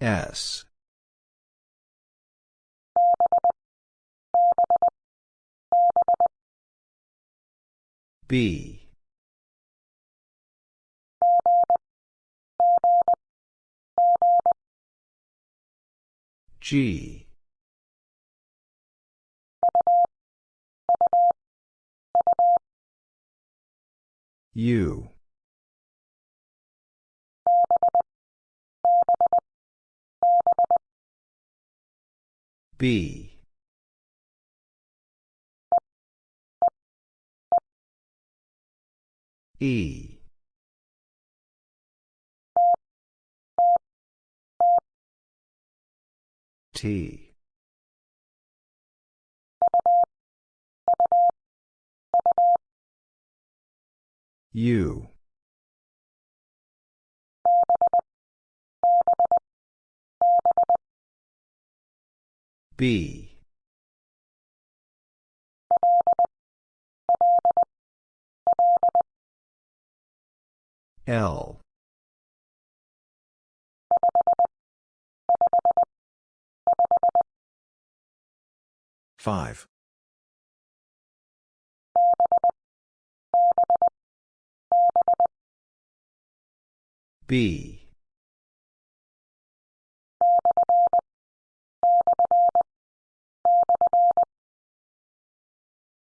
S. B. G. U. B. E. T. U. B. L. Five. B.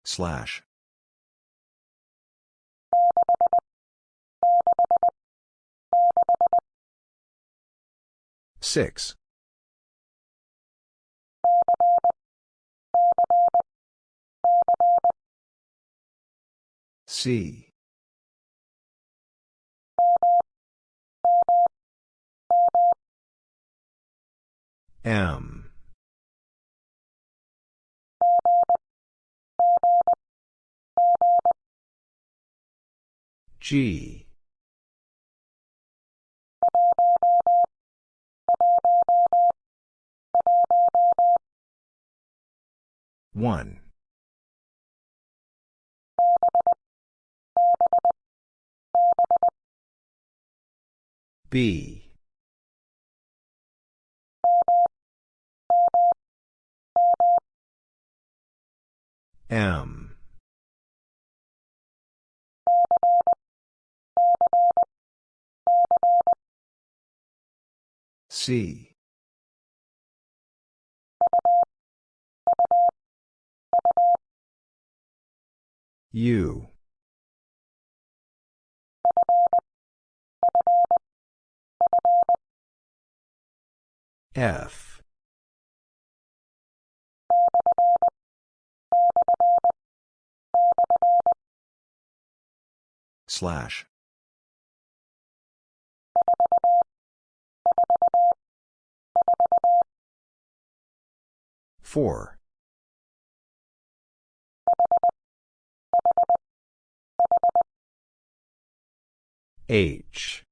Slash. Six. C. M. G. One. B. M. C. U. F. Slash. Four. H.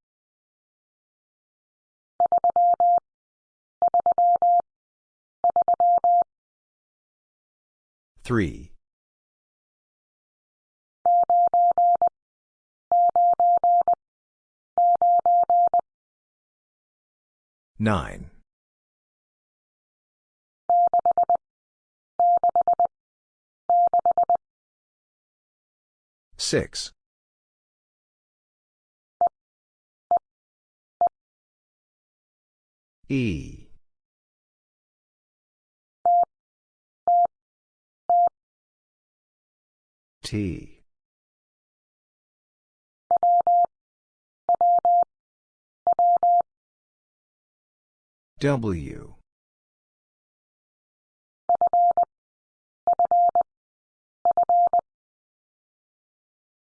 Three. Nine. Six. E. T. W.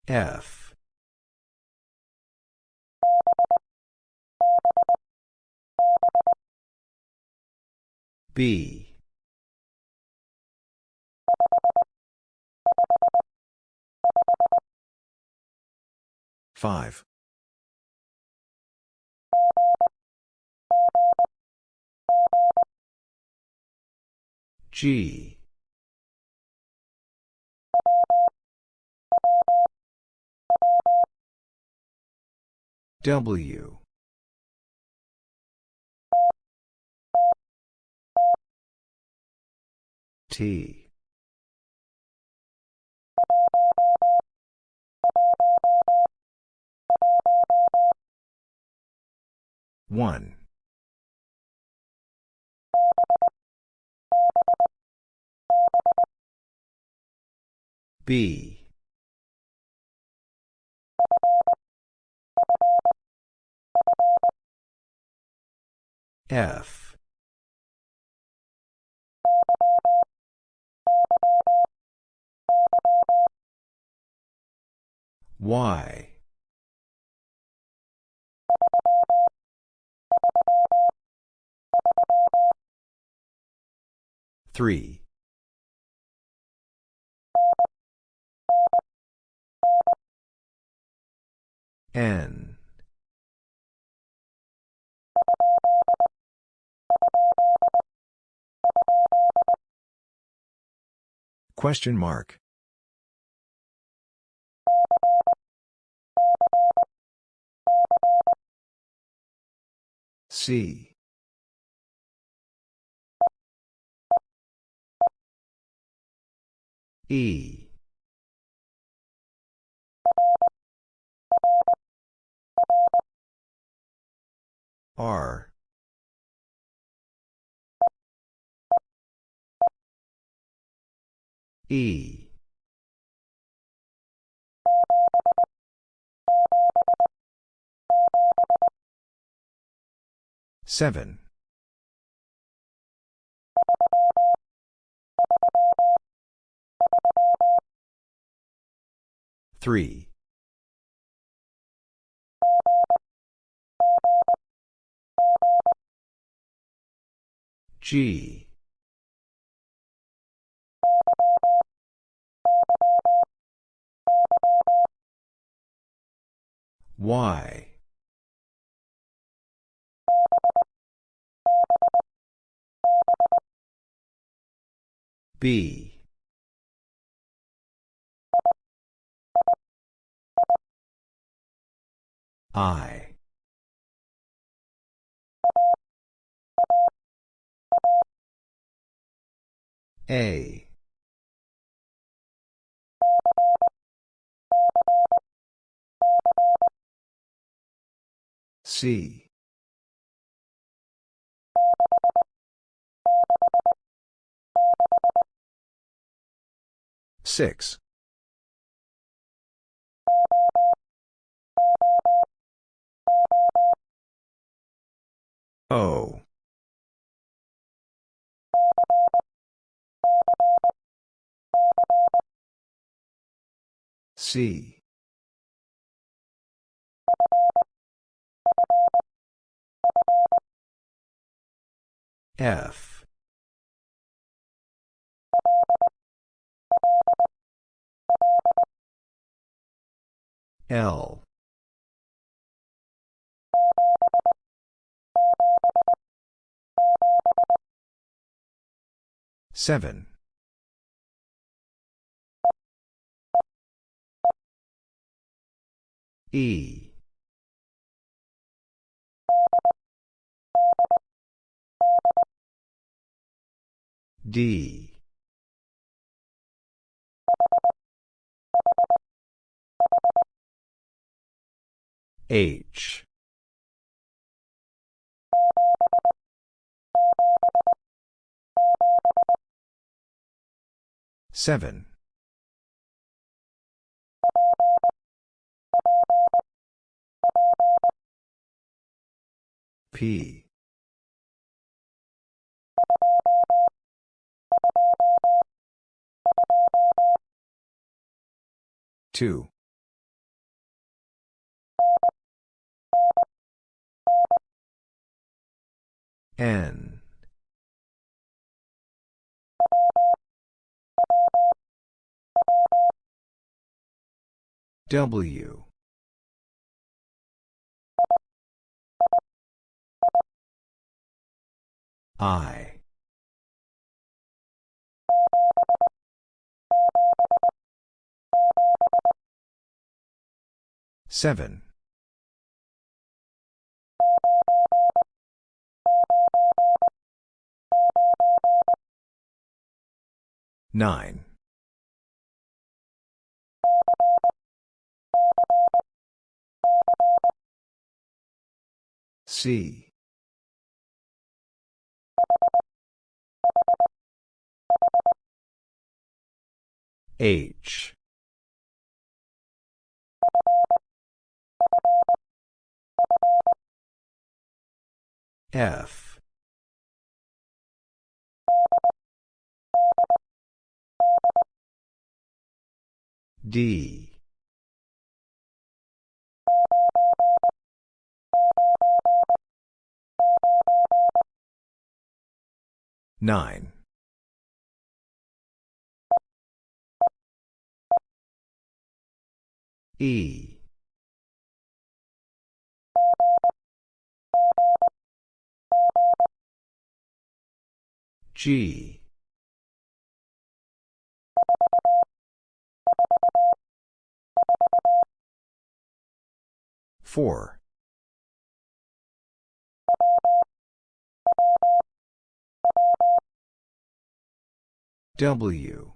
F. B. Five. G. W. T. One. B. F. Y. Three. N. Question mark. C. E. R. E. Seven. Three. G. Y. B. I. A. C. Six. O. C. F. L. Seven. E. D. H. Seven. P. Two. N. W. I. Seven. Nine. C. H. F. D. Nine. E. G. Four. W.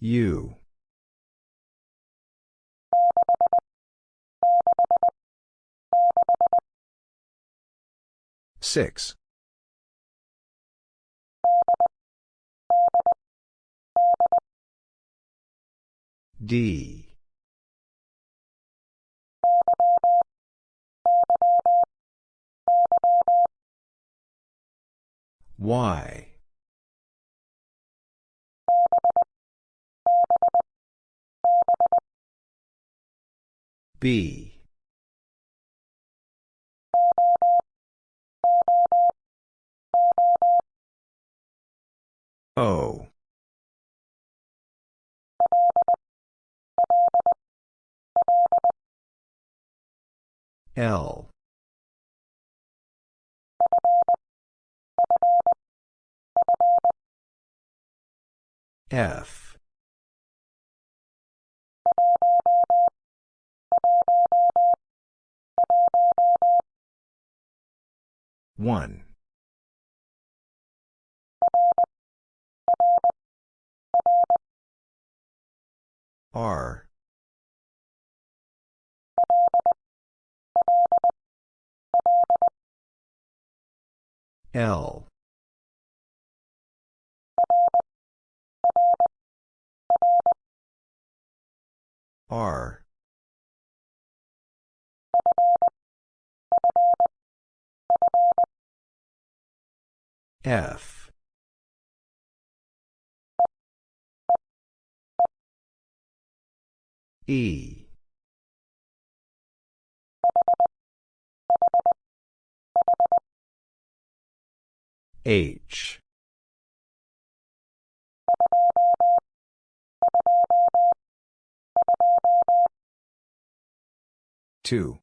U. Six. D. Y. B. O. L. F. One. R. L. R. F. E. H. Two.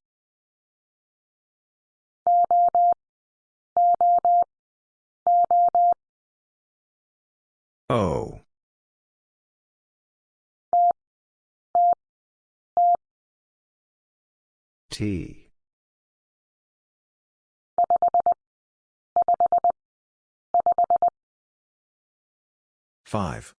O. T. Five.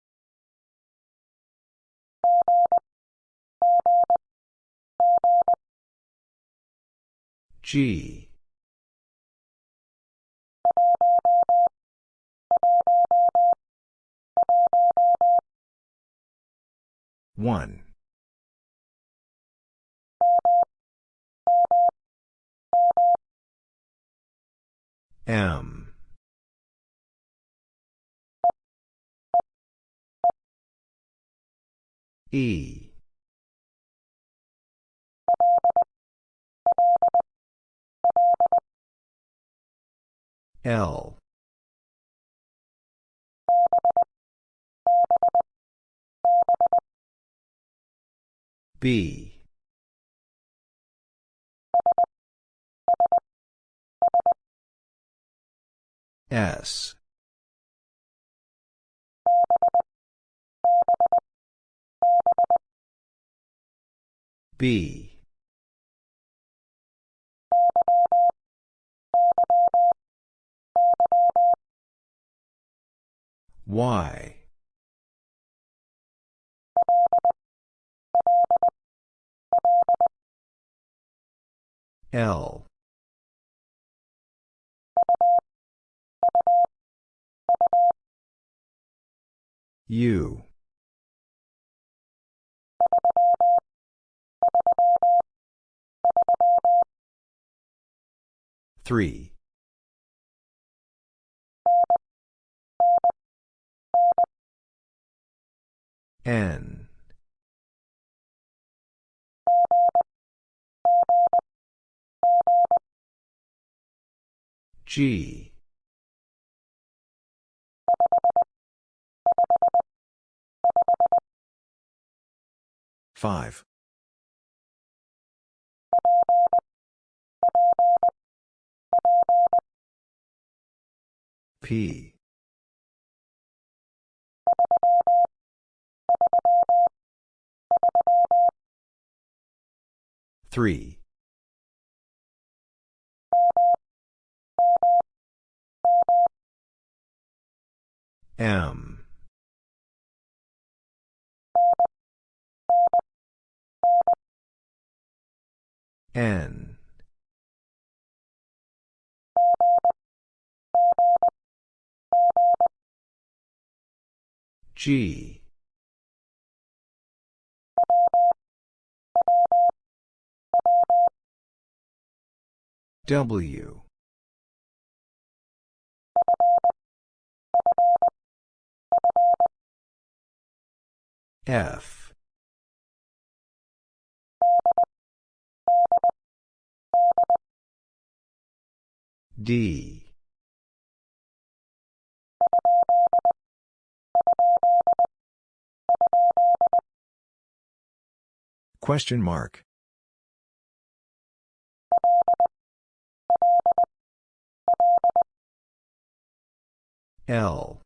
G. One. M. E. L. B. S. B. Y. L. U. Three. N. G. Five. P. Three. M. N. G. W. F. D. Question mark. L.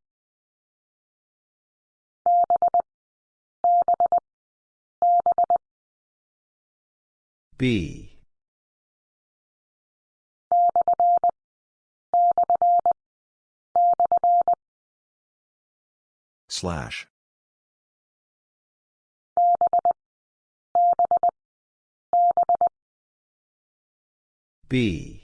B. Slash. B.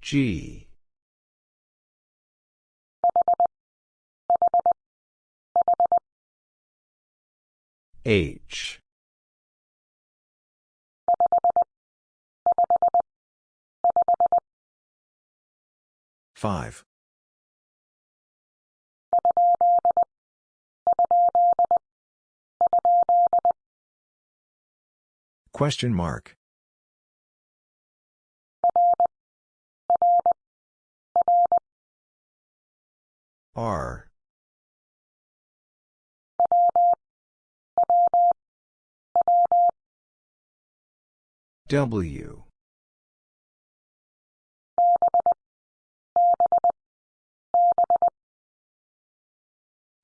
G. H. Five. Question mark. R. W.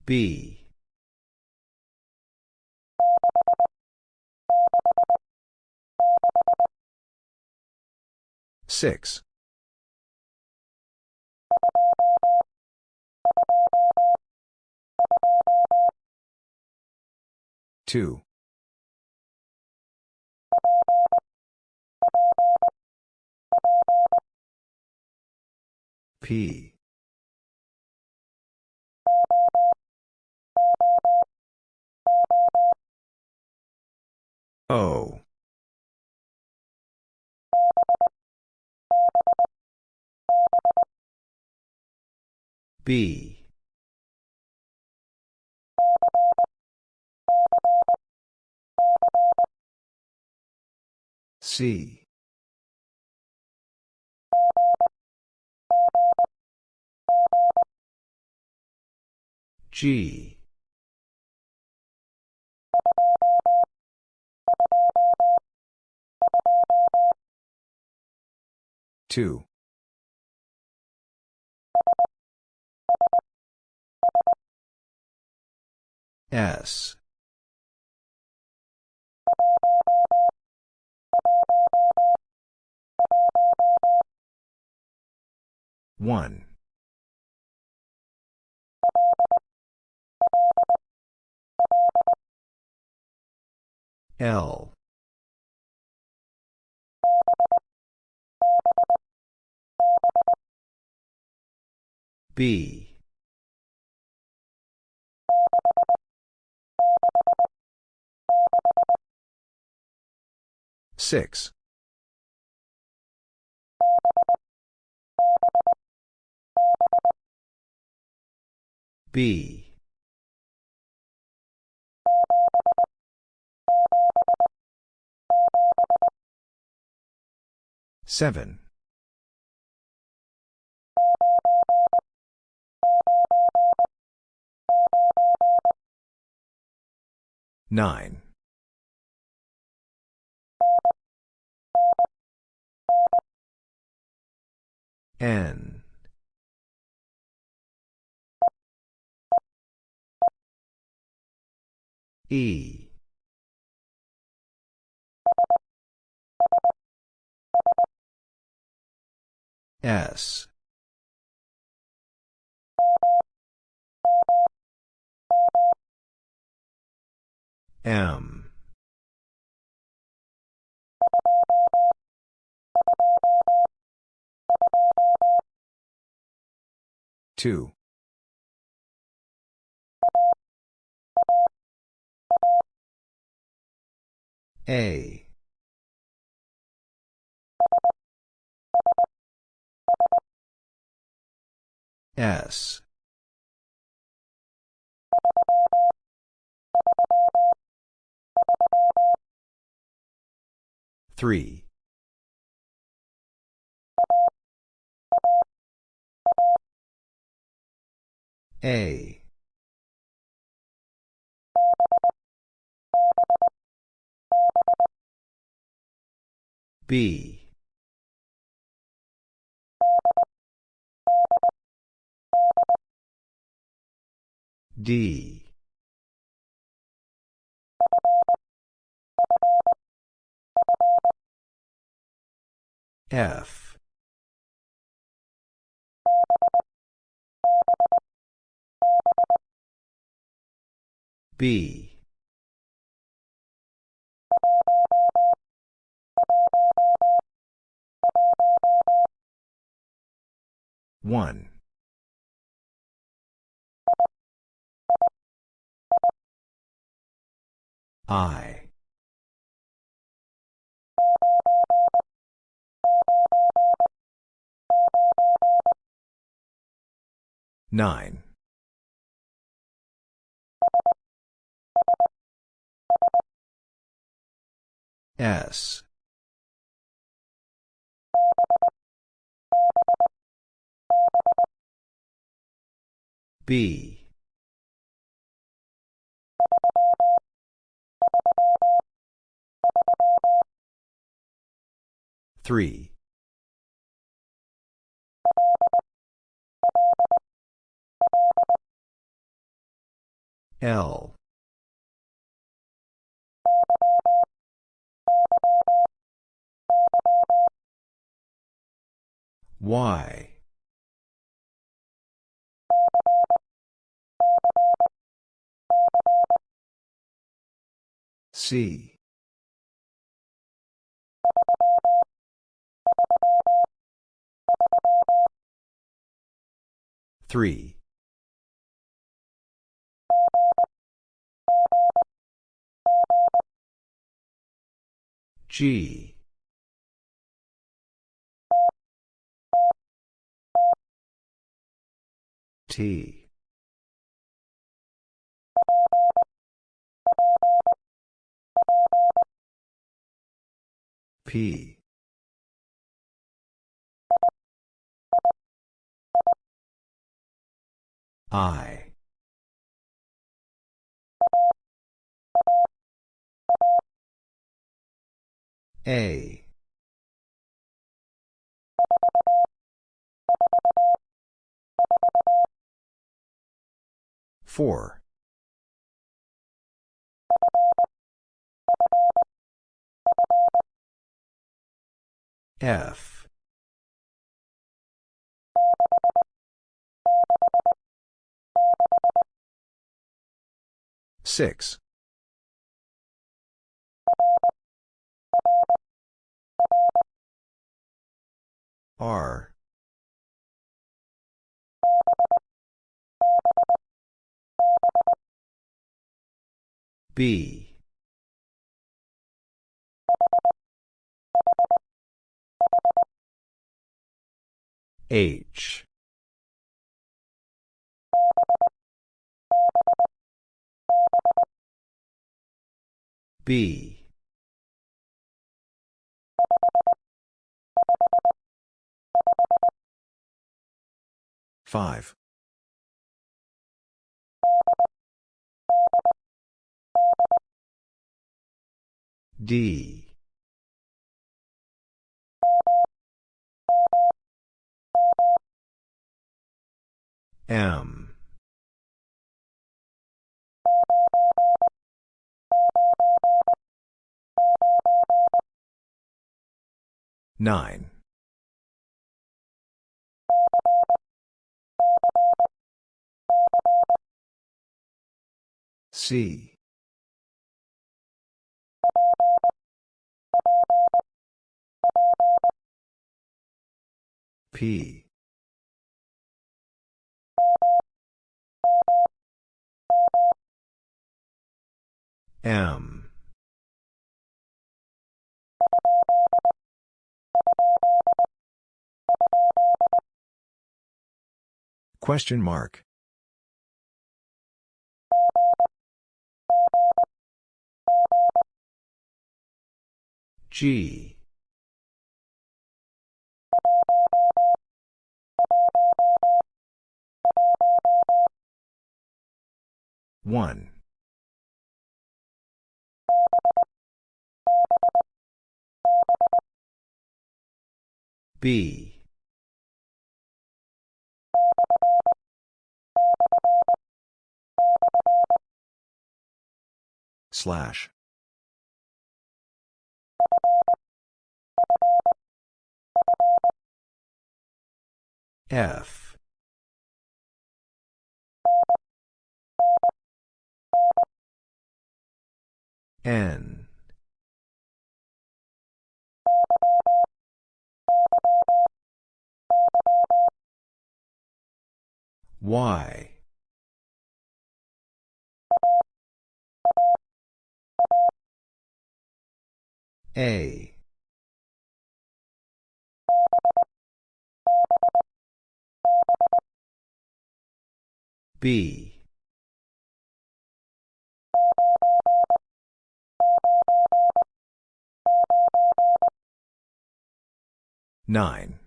B. Six. Two. P. O. B. C. G. 2. S. One. L B. Six. B. Seven. Nine. N. E. S. M. Two. A. S. Three. A. B. D. F. B. One. I. Nine. S. B. Three. L. Y. C. Three. G. T. P. I. A. Four. F. Six. R. B. H. B. Five. D. M. Nine. C. P. M. Question mark. G. One. B. Slash. F. N. Y. A. B. Nine.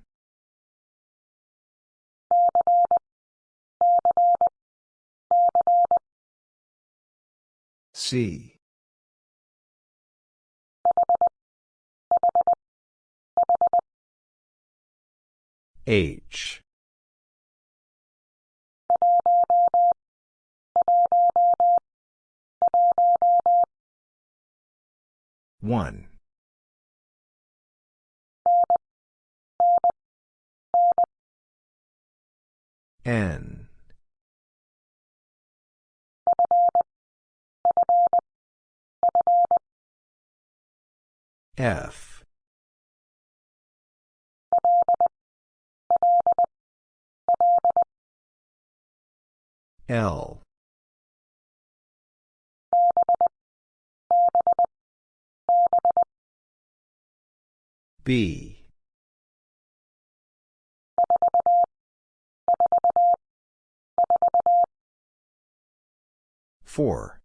C. H. One. N. F. L. B. Four.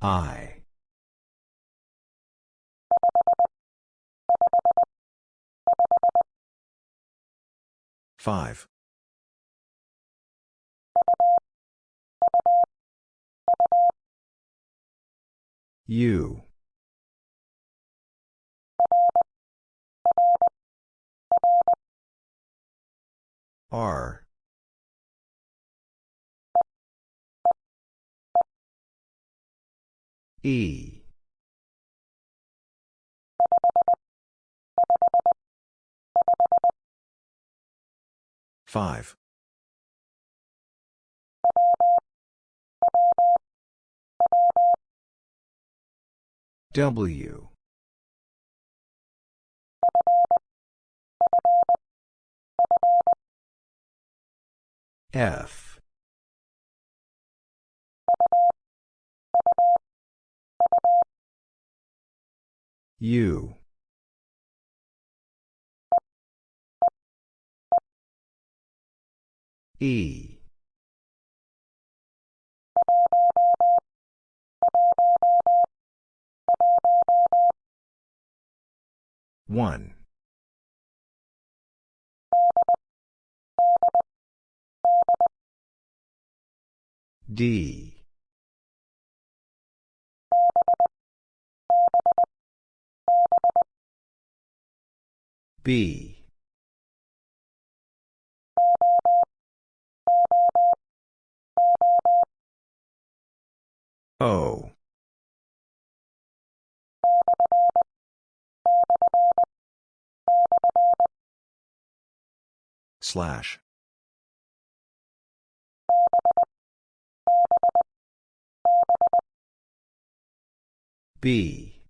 I. Five. U. R. E. Five. W. F. U. E. One. D. B. O. Slash. B.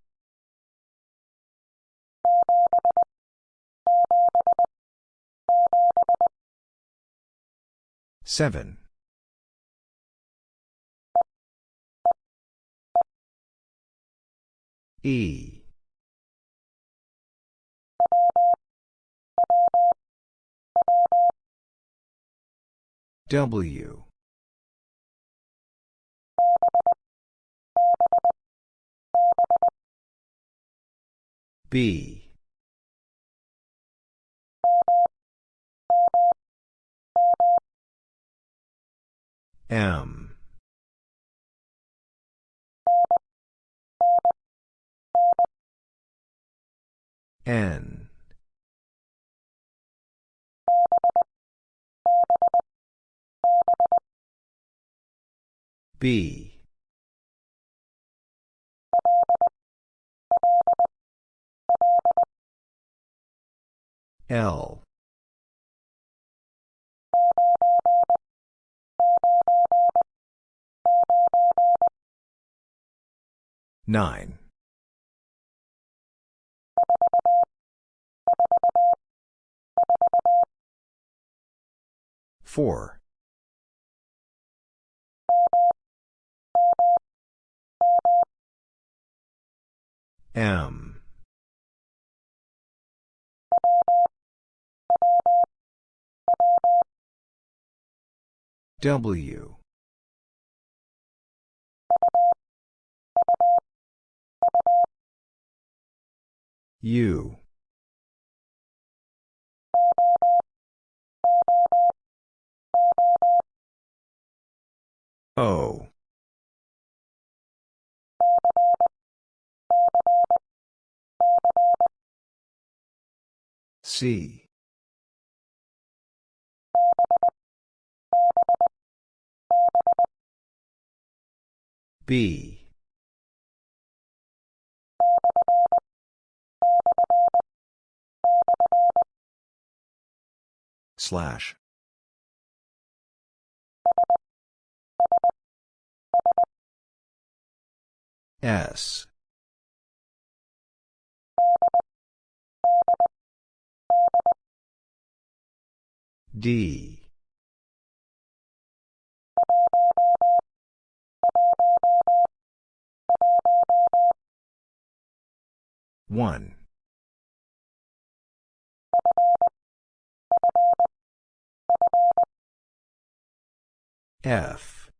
Seven. E. W. B. M. N. B. L. Nine. Four. M. W. U. O. C. B. Slash. S. D. One. F.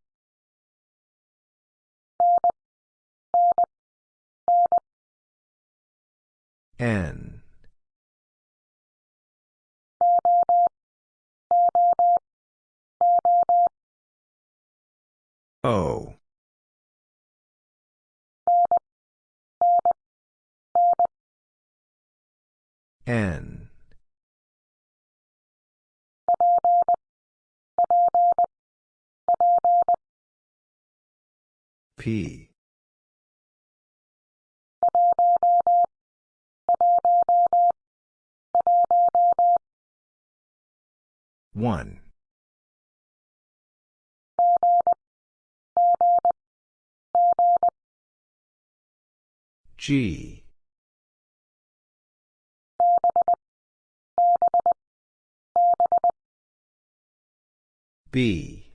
N. O. N. P. 1. G. B.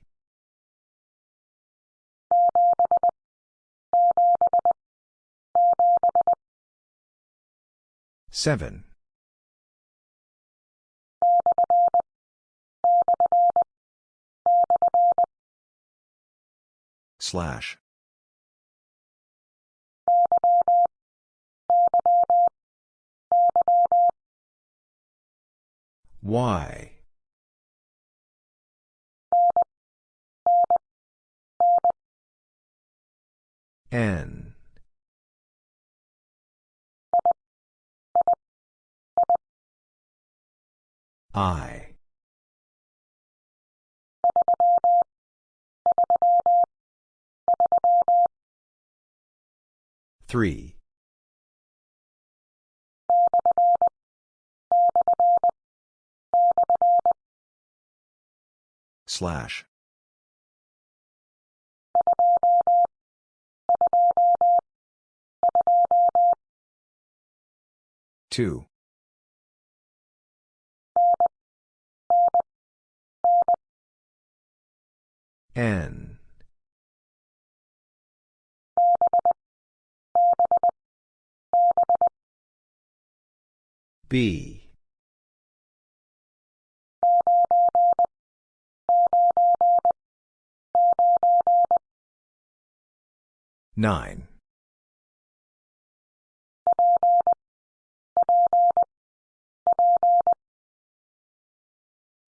Seven. Slash. Y. N. I. Three. Slash. Two. N. B. Nine.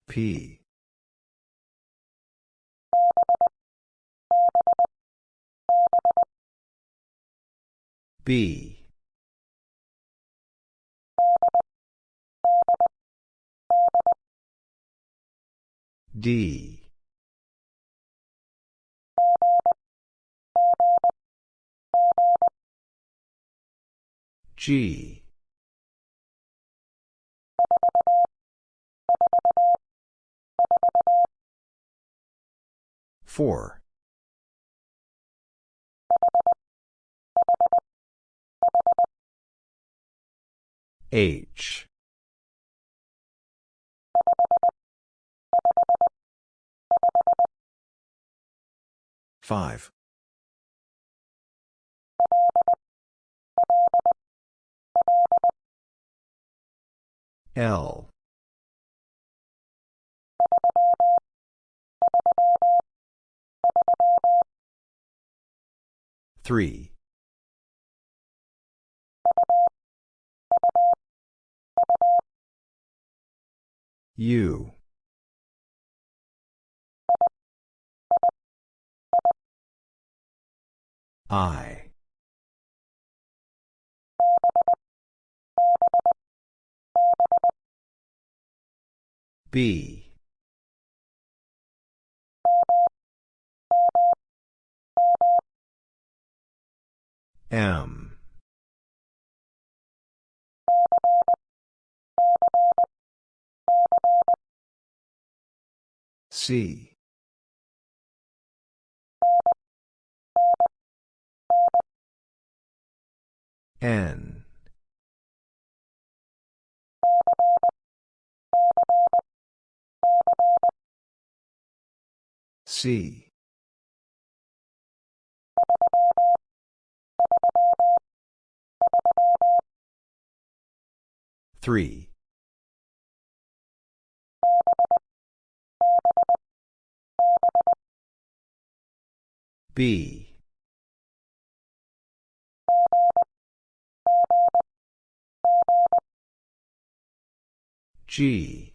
P. B. D. G. Four. H. Five. L. Three. U. I. B. M. C. N. C. Three. B. G.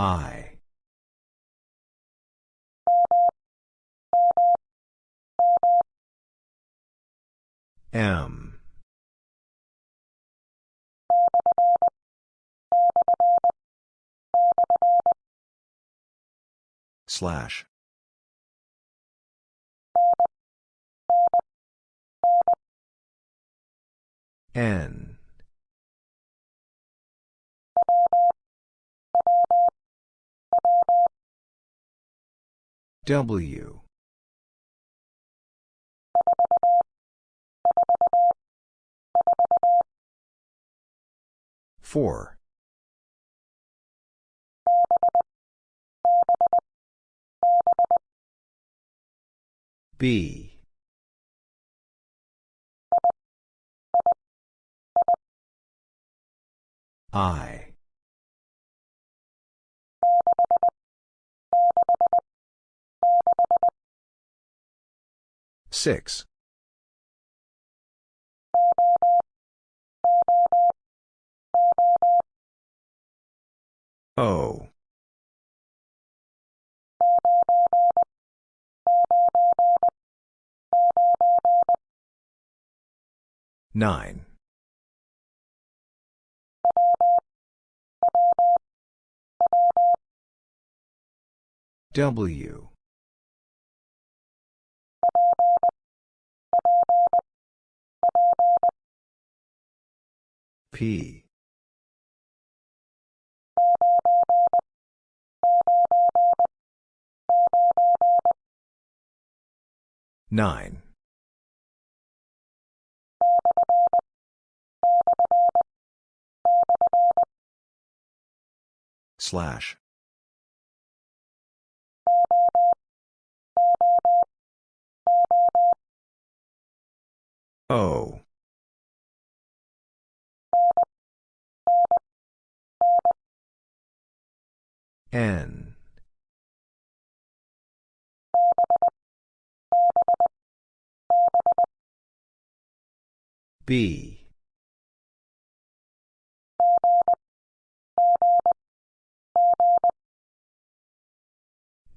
I. M. Slash. N. W. Four. B. I. Six. O. Nine. W. P. Nine. Slash. O. N. B.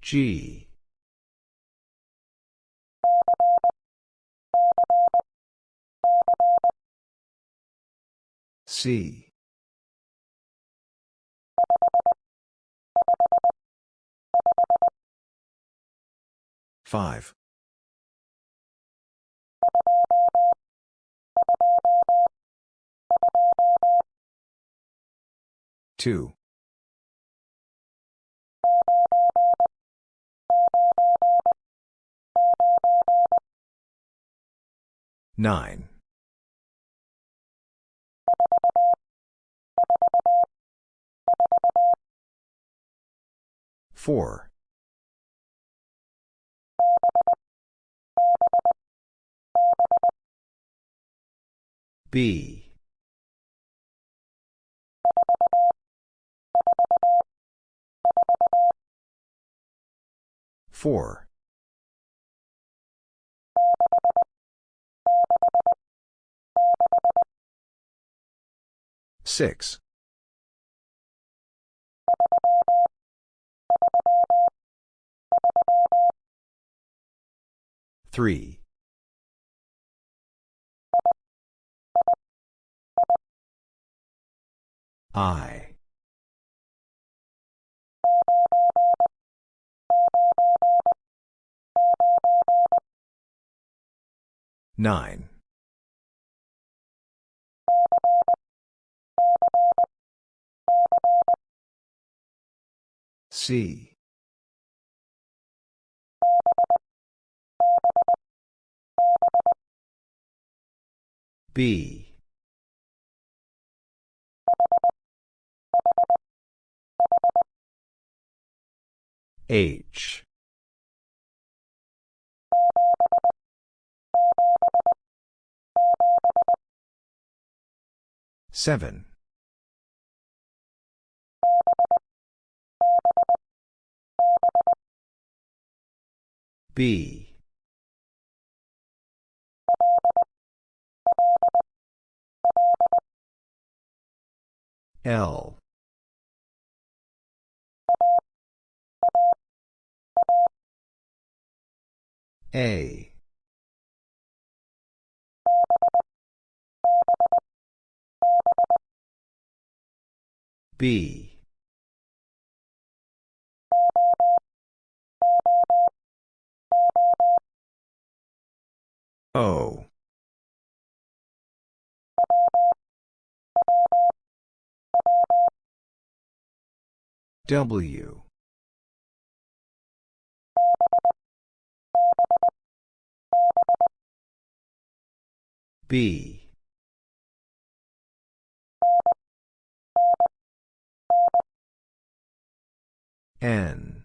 G. C. Five. Two. Nine. Four. B. Four. Six. Three. I. Nine. C. B. H. Seven. B. L. A. B. O. W B. N.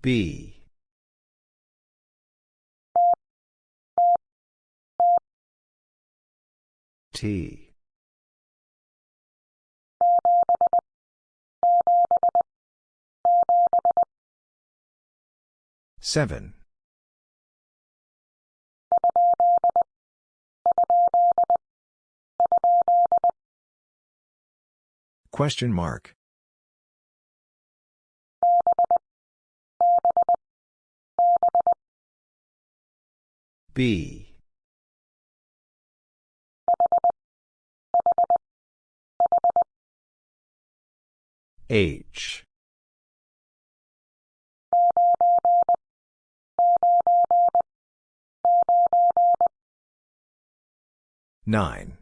B. T seven Question mark. B. H. Nine.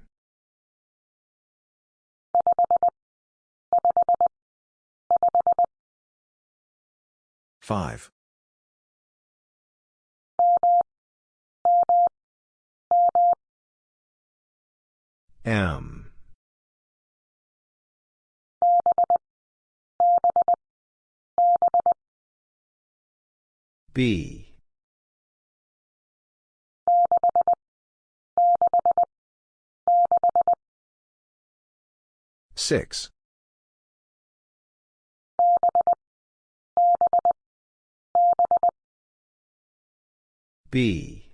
Five. M. B. Six. B.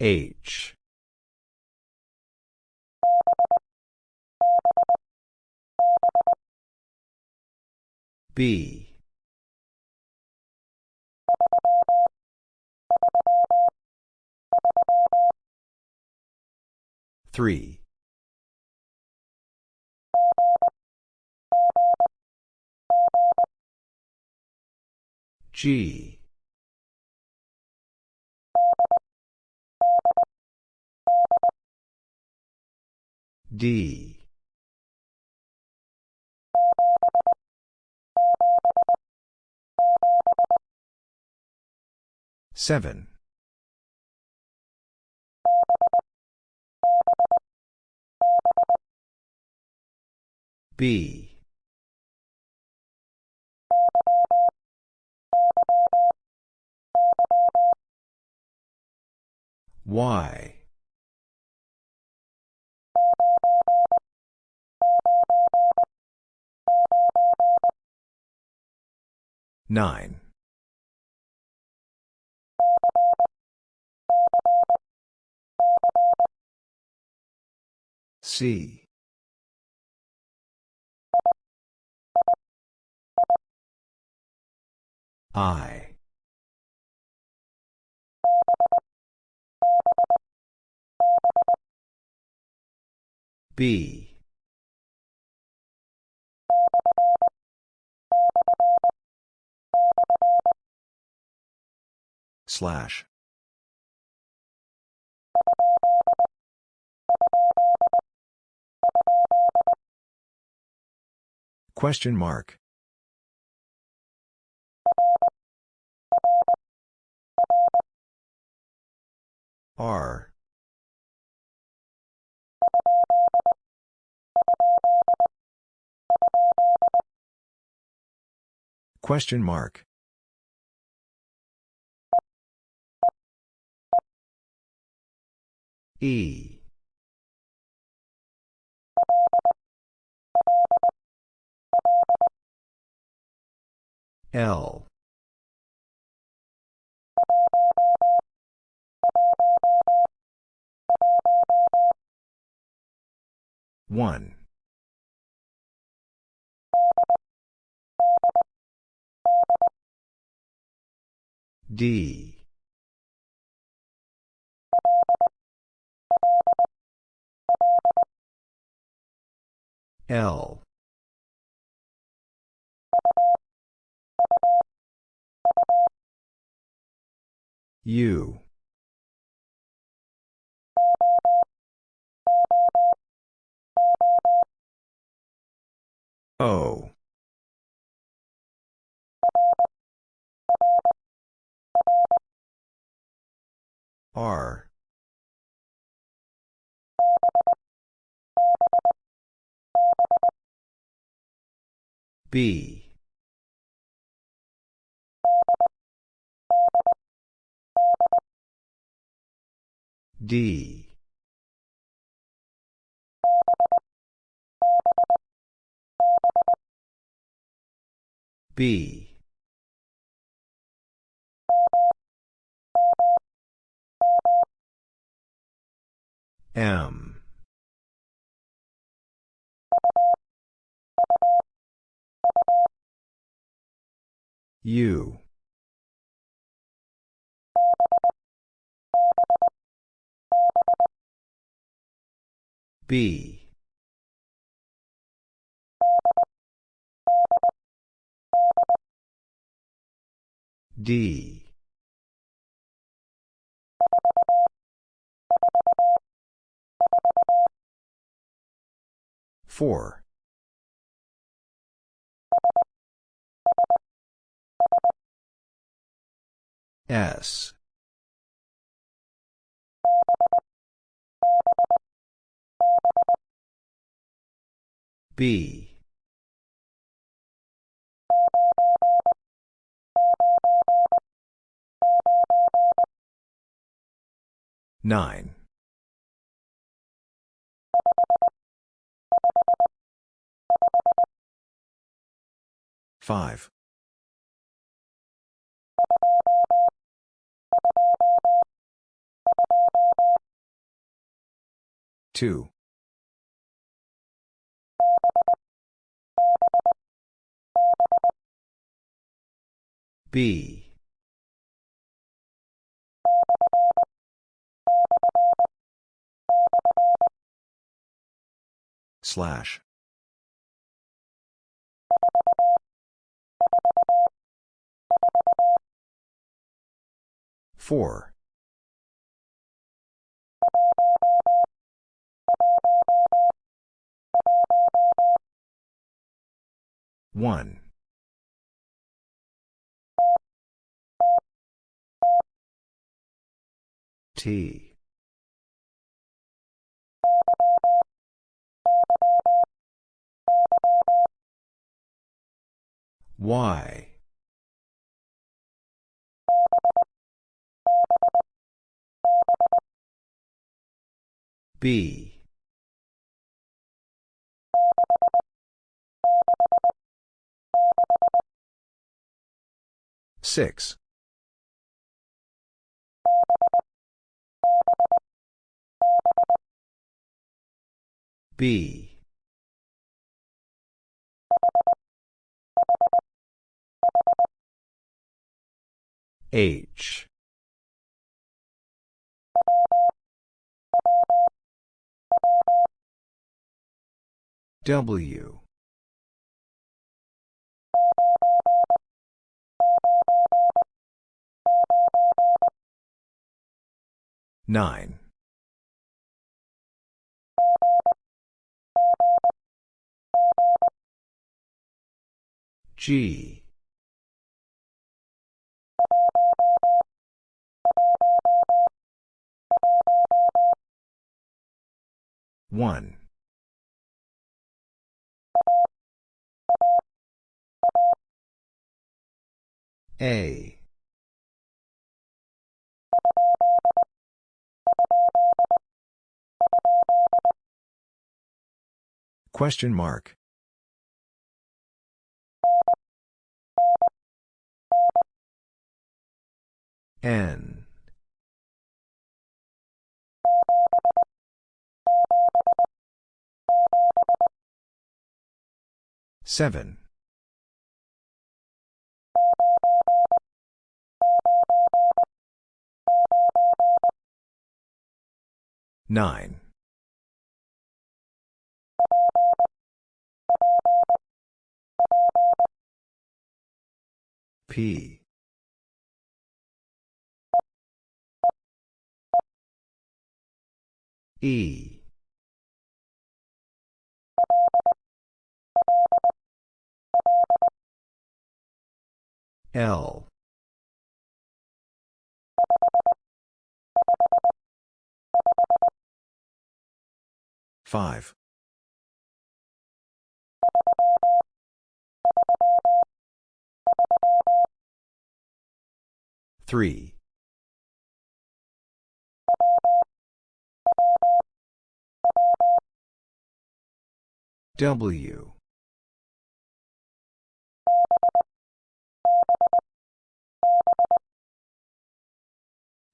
H. B. Three. G. D. Seven. B. Y. Nine. C. I. B. Slash. Question mark. R. Question mark. E. L. One. D. L. U. O. R. B. D. B. M. U. B. D. Four. S. B. Nine. Five. Two. B. Slash. Four. One. T. Y. B. Six. B. H. W. Nine. G. One. A. Question mark. N. Seven. Nine. P. E. L. Five. Three. W.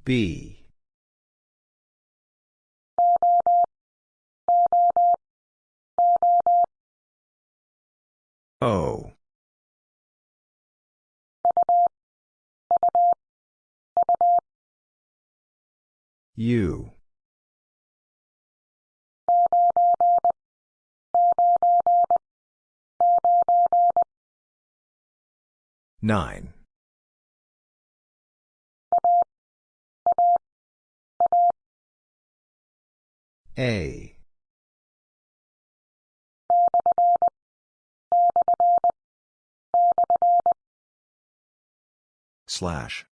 B. O. U. Nine. A. Slash.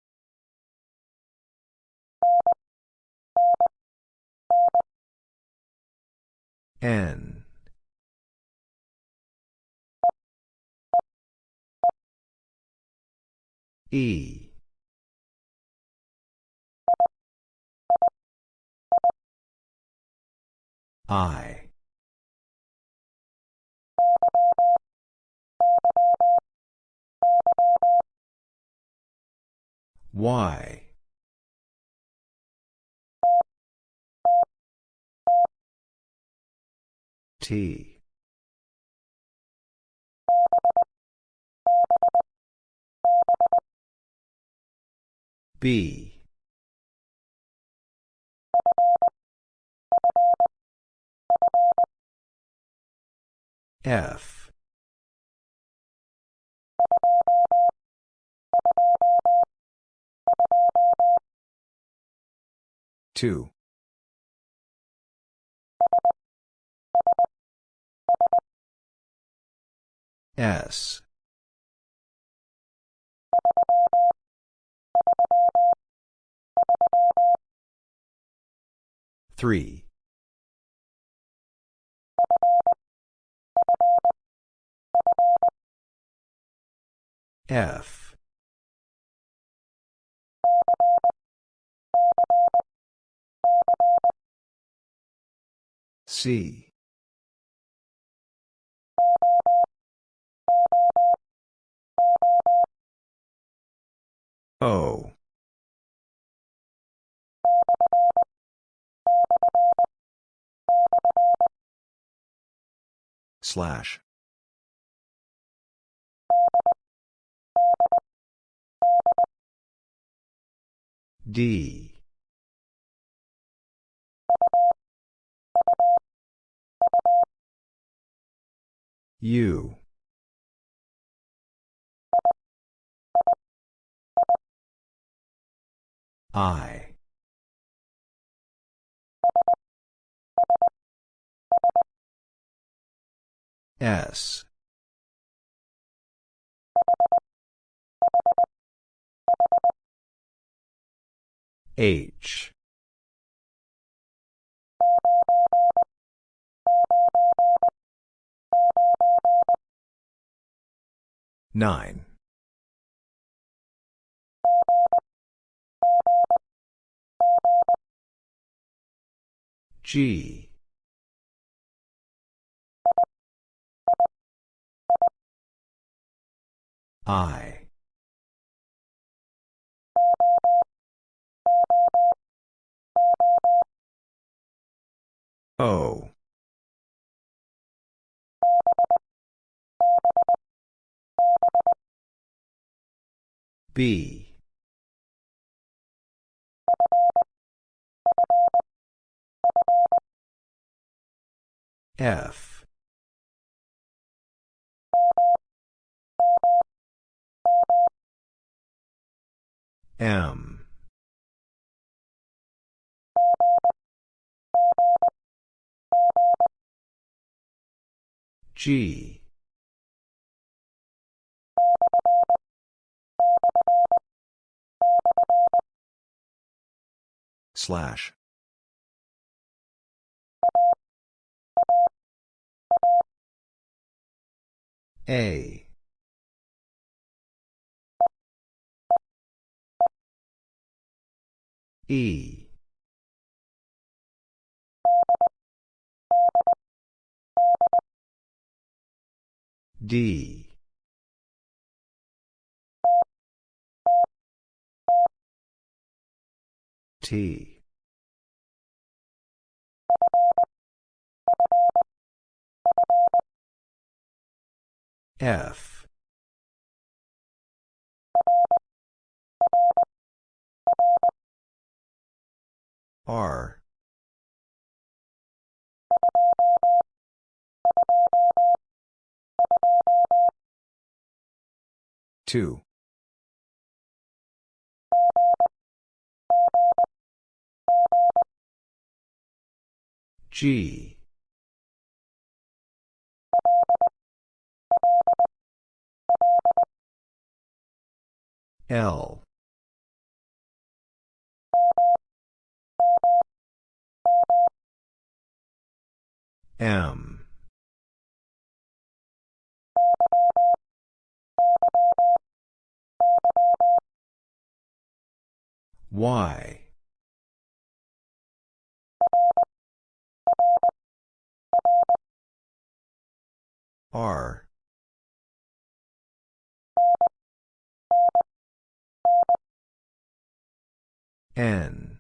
N. E. I. Y. T. B. F. Two. S. Three. F. C. O. Slash. D. U. I. S. H. Nine. G. I. O. B. F. M. G. Slash. A. E. D. T. F. R. Two. G. L. M. Y. R. N.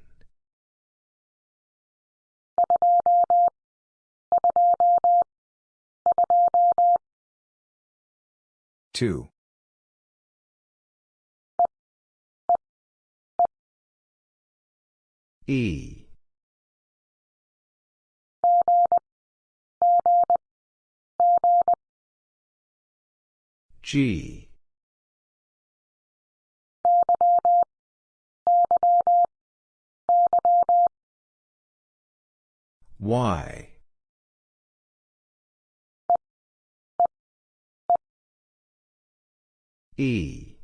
Two. E. G. Y. E.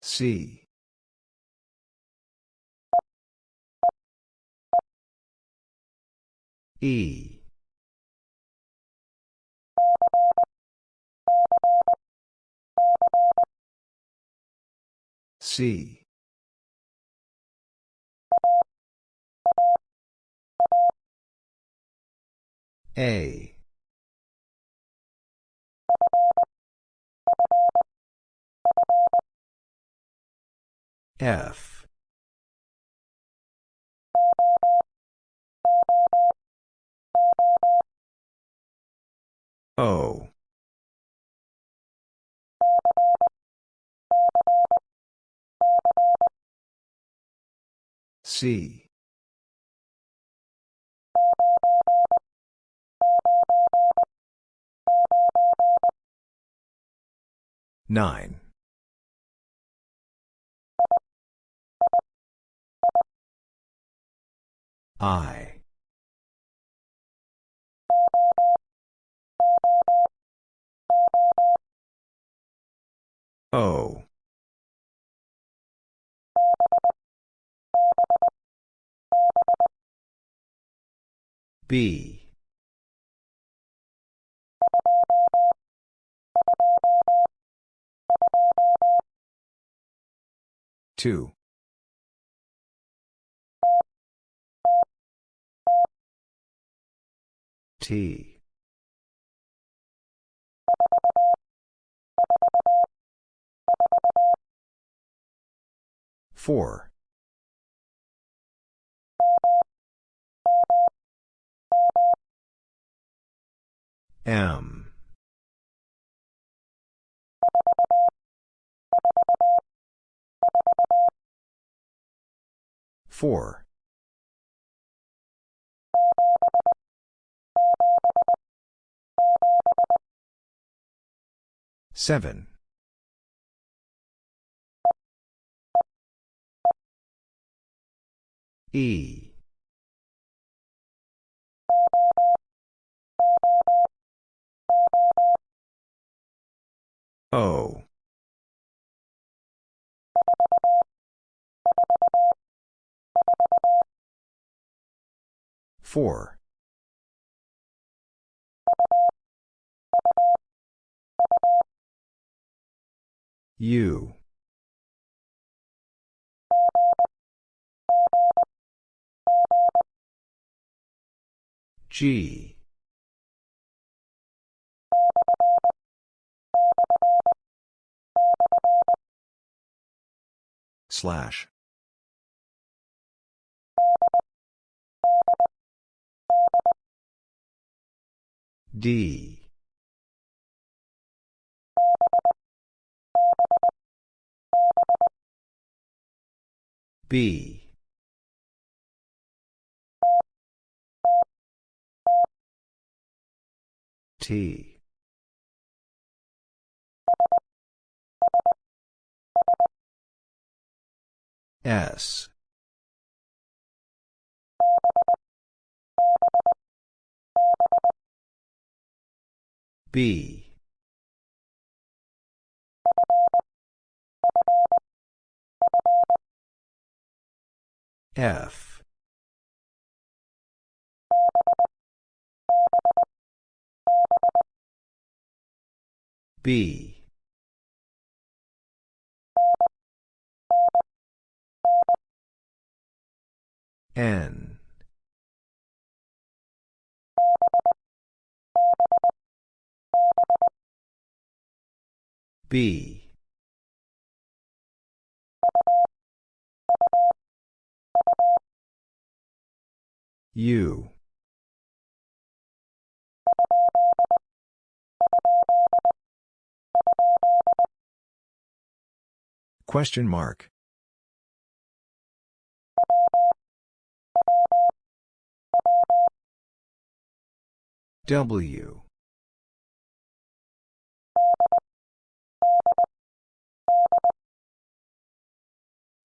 C. E. C. A. F. O. C. Nine. I. O. B. Two. T. Four. M. Four. Seven. E. O. Four. U. G. Slash. D. B. T. S. B. F. B. N. B. U. Question mark. W.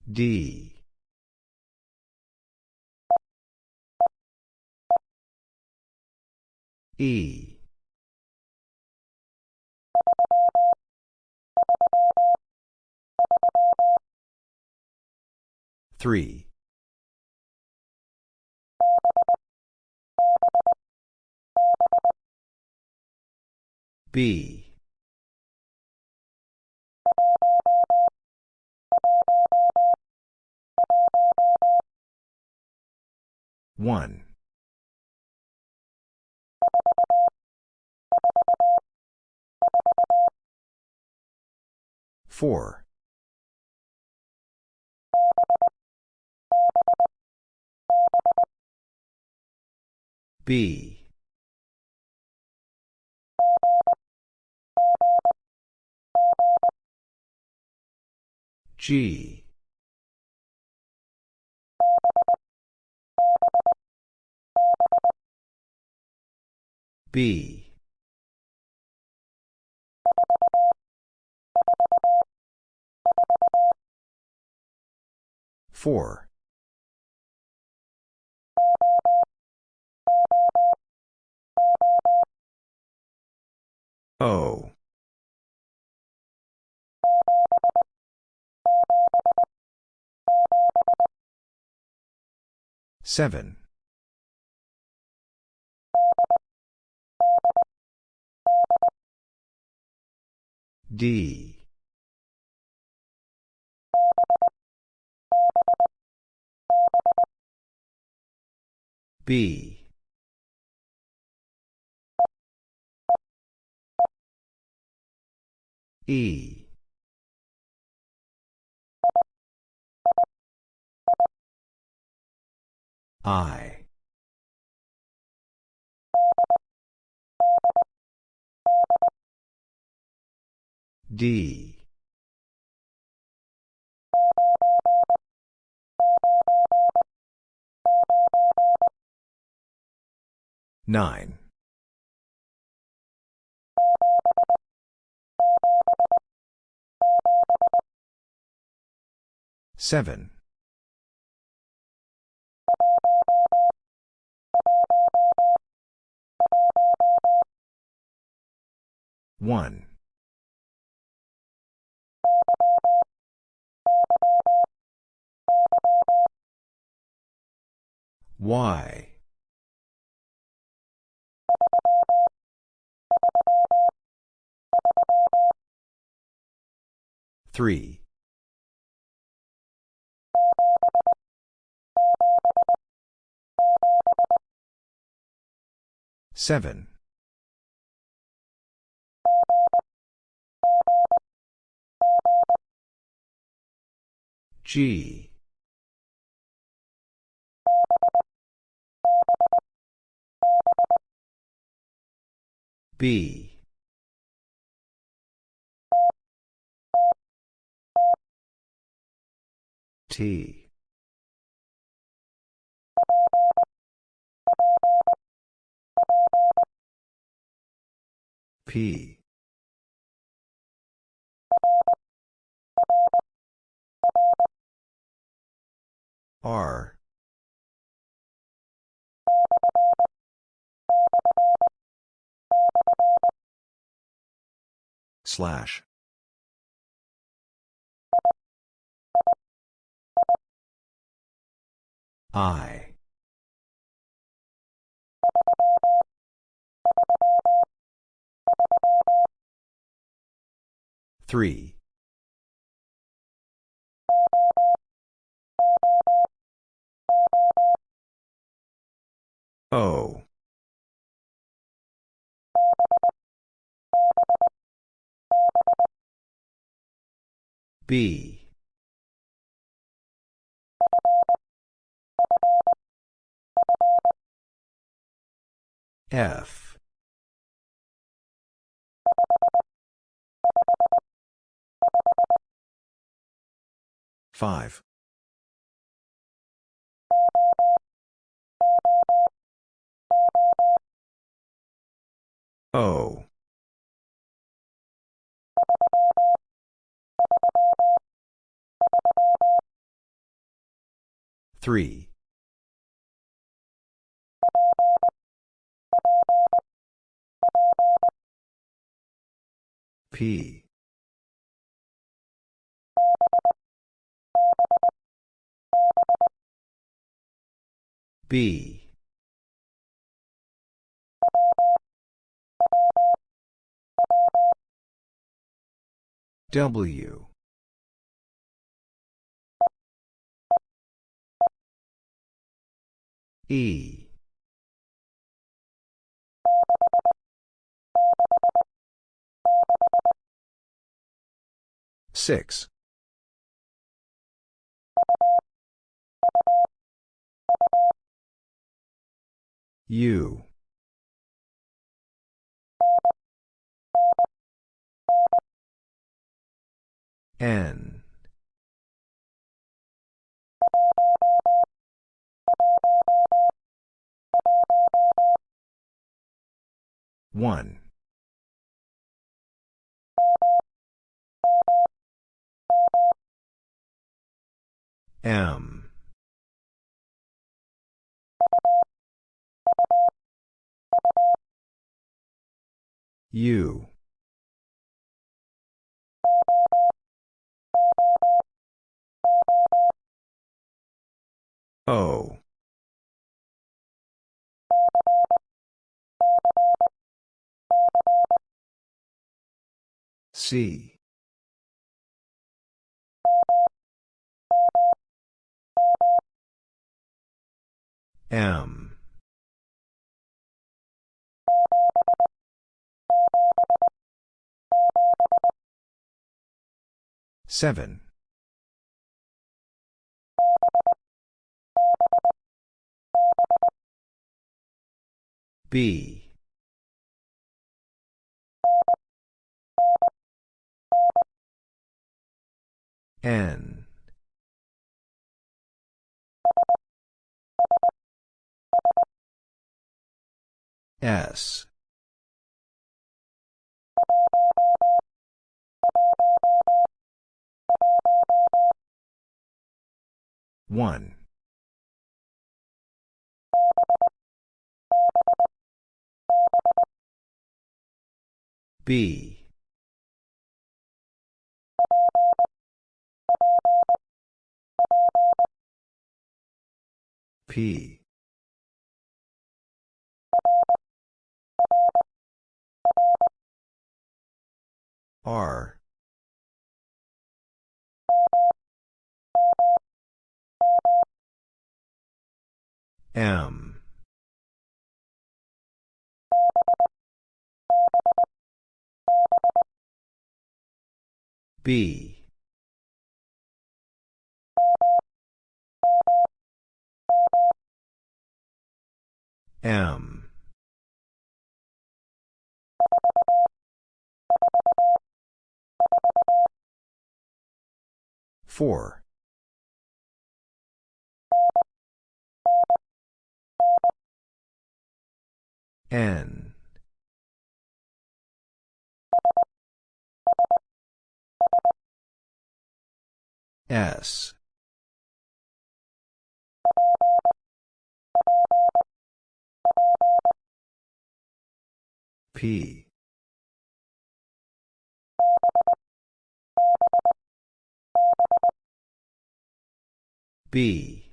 D. E. Three. B. One. Four. B. G. B. Four. O. Seven. D. B. E. I. D. Nine. Seven. One. Y. Three. Seven. G. B. T. P. R. Slash. I. Three. O. B. F. Five. O. Three. P. B. W. E. Six. U. N. One. M. U. O. C. M. Seven. B. N. S. 1. 1. B. P. R. M. B. M. Four. N. S. P. B.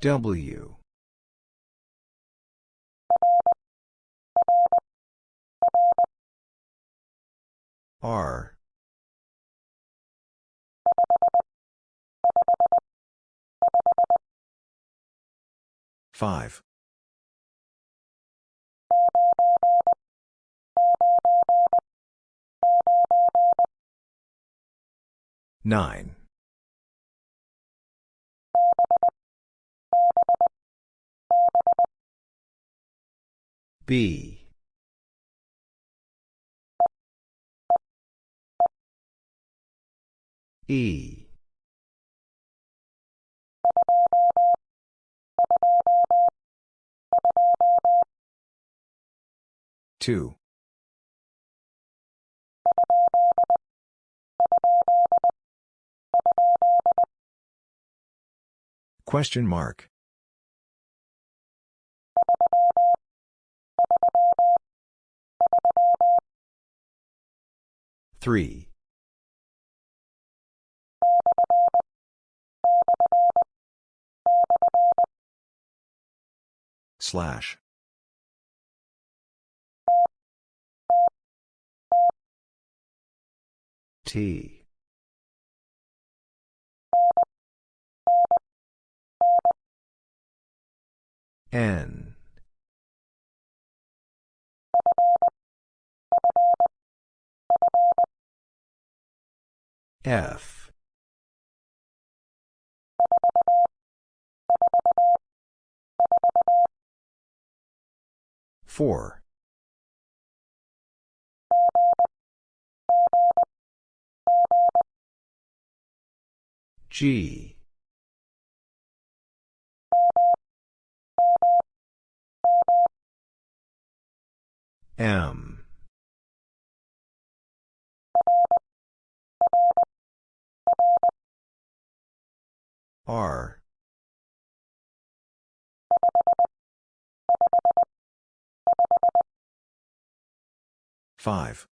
W. R. Five. Nine. B. E. Two. Question mark. Three. Slash. T. N. F. Four. G. M. R. Five.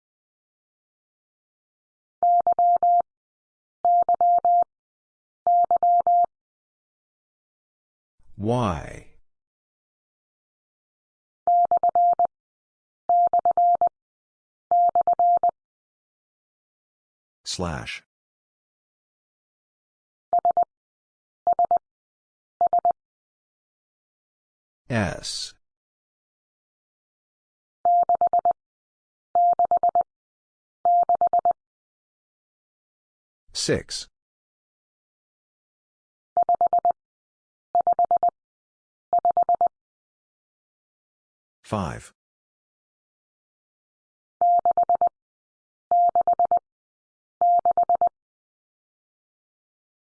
Y. Slash. S. Six. Five.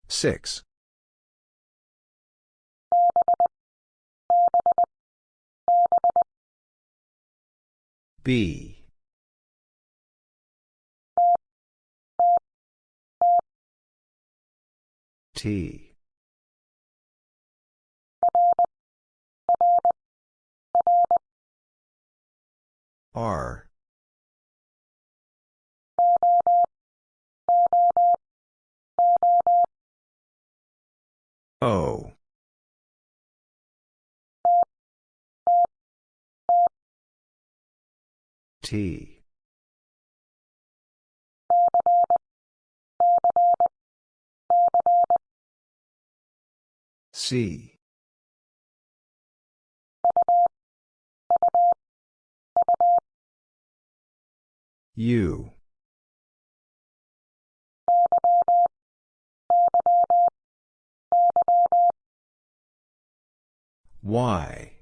Six. B. T. R. O. T. C. U. Y.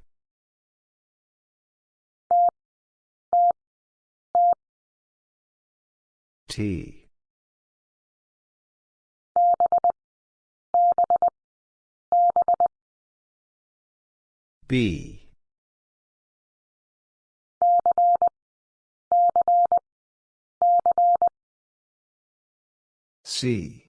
T. B. C.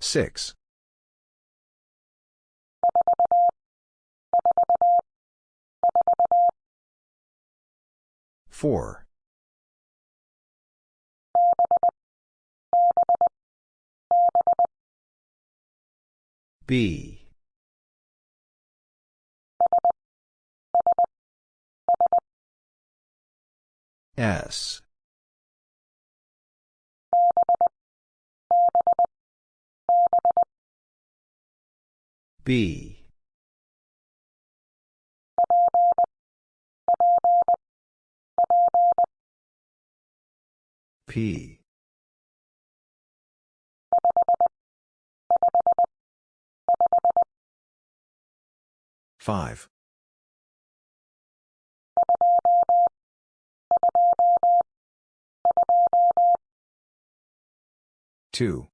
Six. Four. B. S. B. P. Five. Two.